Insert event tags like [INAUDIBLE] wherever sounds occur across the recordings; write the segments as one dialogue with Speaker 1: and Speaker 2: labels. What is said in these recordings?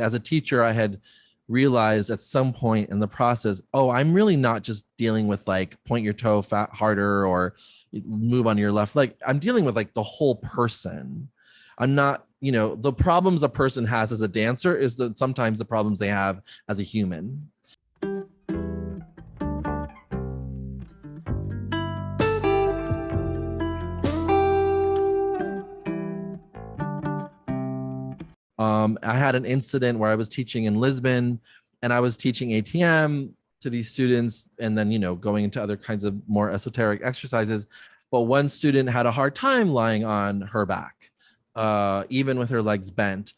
Speaker 1: as a teacher, I had realized at some point in the process, oh, I'm really not just dealing with like point your toe fat harder or move on your left leg. I'm dealing with like the whole person. I'm not, you know, the problems a person has as a dancer is that sometimes the problems they have as a human. Um, I had an incident where I was teaching in Lisbon and I was teaching ATM to these students and then, you know, going into other kinds of more esoteric exercises. But one student had a hard time lying on her back, uh, even with her legs bent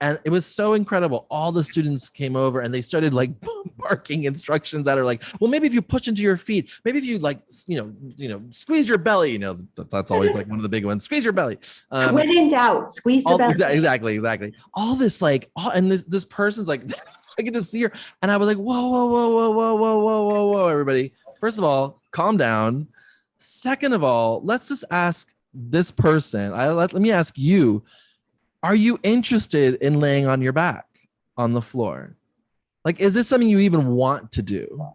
Speaker 1: and it was so incredible. All the students came over and they started like [LAUGHS] barking instructions that are like well maybe if you push into your feet maybe if you like you know you know squeeze your belly you know that's always like one of the big ones squeeze your belly.
Speaker 2: Um, when in doubt squeeze the
Speaker 1: all,
Speaker 2: belly.
Speaker 1: exactly exactly. All this like all, and this this person's like [LAUGHS] i can just see her and i was like whoa whoa whoa whoa whoa whoa whoa whoa whoa everybody. First of all calm down. Second of all let's just ask this person i let, let me ask you are you interested in laying on your back on the floor? Like, is this something you even want to do?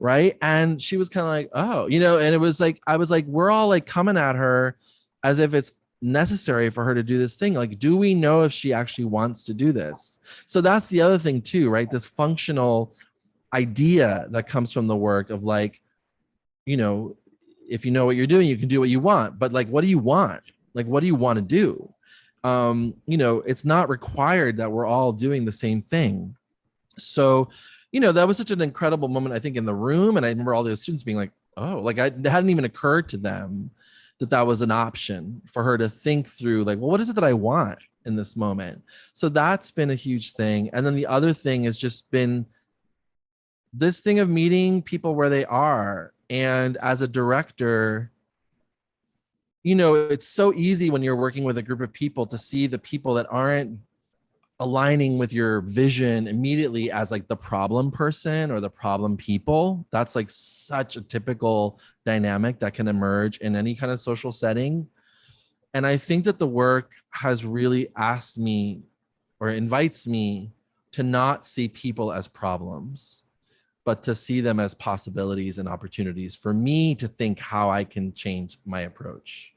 Speaker 1: Right. And she was kind of like, oh, you know, and it was like, I was like, we're all like coming at her as if it's necessary for her to do this thing. Like, do we know if she actually wants to do this? So that's the other thing too, right? This functional idea that comes from the work of like, you know, if you know what you're doing, you can do what you want. But like, what do you want? Like, what do you want to do? Um, you know, it's not required that we're all doing the same thing. So, you know, that was such an incredible moment, I think, in the room. And I remember all those students being like, oh, like I, it hadn't even occurred to them that that was an option for her to think through, like, well, what is it that I want in this moment? So that's been a huge thing. And then the other thing has just been this thing of meeting people where they are. And as a director, you know, it's so easy when you're working with a group of people to see the people that aren't aligning with your vision immediately as like the problem person or the problem people. That's like such a typical dynamic that can emerge in any kind of social setting. And I think that the work has really asked me or invites me to not see people as problems but to see them as possibilities and opportunities for me to think how I can change my approach.